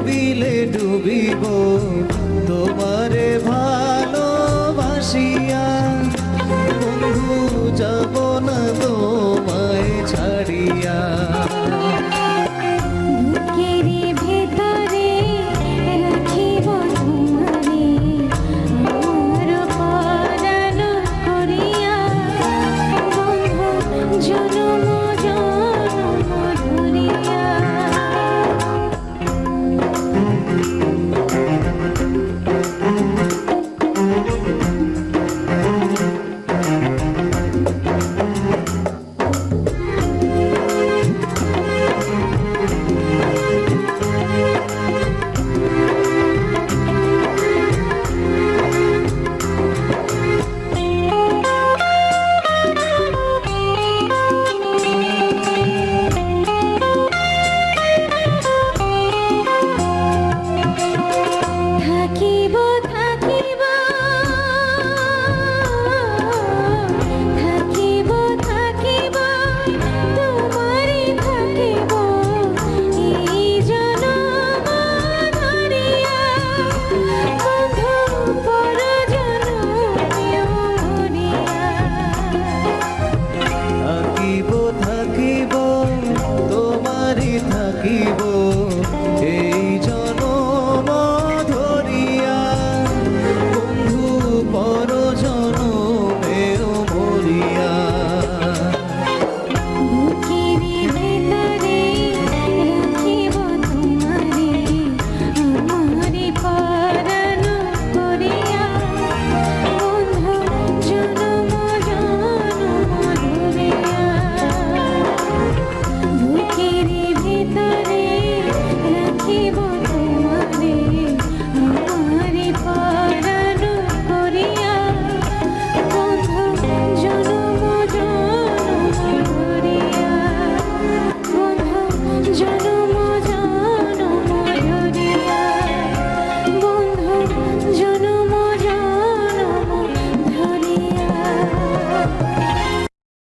ডুবিলে ডুবিব তোমারে ভালোবাসিয়া। বন্ধু যাব না তো